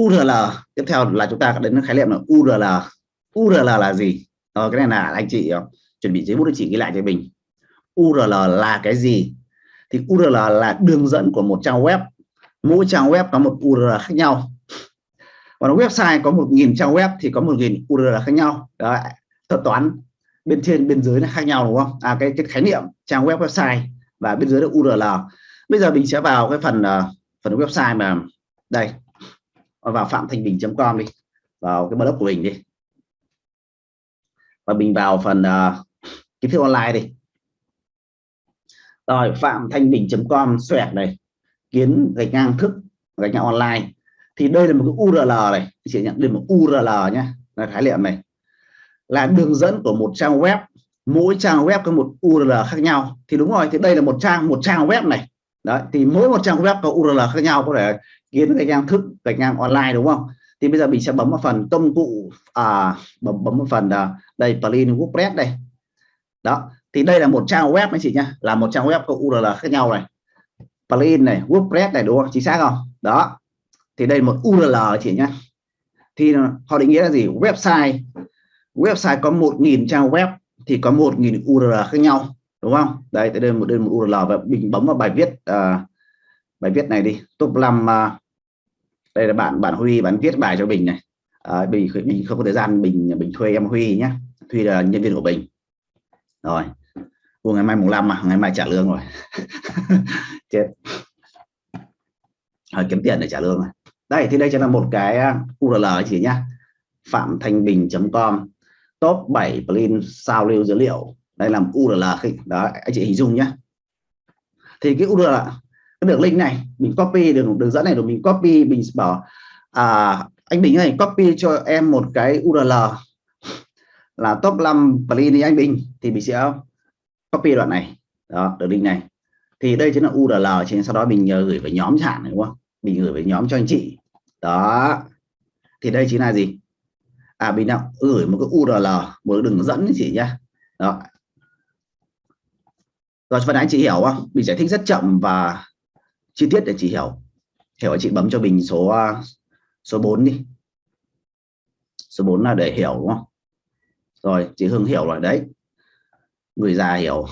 URL tiếp theo là chúng ta đến khái niệm là URL URL là gì? Ờ, cái này là anh chị ờ, chuẩn bị giấy bút để chị ghi lại cho mình. URL là cái gì? Thì URL là đường dẫn của một trang web. Mỗi trang web có một URL khác nhau. Còn website có một nghìn trang web thì có một nghìn URL khác nhau. Đó thuật toán bên trên bên dưới là khác nhau đúng không? À cái cái khái niệm trang web website và bên dưới là URL bây giờ mình sẽ vào cái phần uh, phần website mà đây vào phạm thanh bình.com đi vào cái blog của mình đi. Và mình vào phần uh, kiến thức online đi. Rồi phạm thanh bình.com xoẹt này kiến gạch ngang thức gạch ngang online. Thì đây là một cái URL này chị nhận được một URL nhé là khái niệm này. Là đường dẫn của một trang web mỗi trang web có một URL khác nhau. Thì đúng rồi thì đây là một trang một trang web này đấy thì mỗi một trang web có URL khác nhau có thể kiến gạch ngang thức gạch ngang online đúng không? Thì bây giờ mình sẽ bấm vào phần công cụ à, bấm bấm vào phần à, đây plugin WordPress đây. Đó thì đây là một trang web anh chị nhá là một trang web có URL khác nhau này. Plugin này WordPress này đúng không? Chính xác không? Đó thì đây một URL chị nhá. Thì họ định nghĩa là gì? Website. Website có một nghìn trang web thì có một nghìn URL khác nhau đúng không? Đây đây một đơn một URL và mình bấm vào bài viết à, bài viết này đi. Top 5 à, đây là bạn bạn Huy bạn viết bài cho mình này. À, bình mình không có thời gian bình bình thuê em Huy nhé Huy là nhân viên của mình rồi. Ủa, ngày mai mùng 5 mà ngày mai trả lương rồi. Chết. Rồi kiếm tiền để trả lương rồi đây thì đây chính là một cái à, URL chỉ nhá. Phạm thanh bình.com top 7 plugin sao lưu dữ liệu đây là URL đó anh chị hình dung nhé thì cái URL cái đường link này mình copy đường đường dẫn này rồi mình copy mình bảo à, anh Bình ơi copy cho em một cái URL là top 5 plugin anh Bình thì mình sẽ copy đoạn này. Đó đường link này. Thì đây chính là URL trên sau đó mình ờ, gửi về nhóm chẳng đúng không? Mình gửi về nhóm cho anh chị. Đó. Thì đây chính là gì? À mình đã gửi một cái URL một đường dẫn chị nhá. Đó rồi phần anh, chị hiểu không? Mình giải thích rất chậm và chi tiết để chị hiểu. Hiểu chị bấm cho mình số à, số 4 đi. Số 4 là để hiểu, đúng không? Rồi, chị Hương hiểu rồi, đấy. Người già hiểu.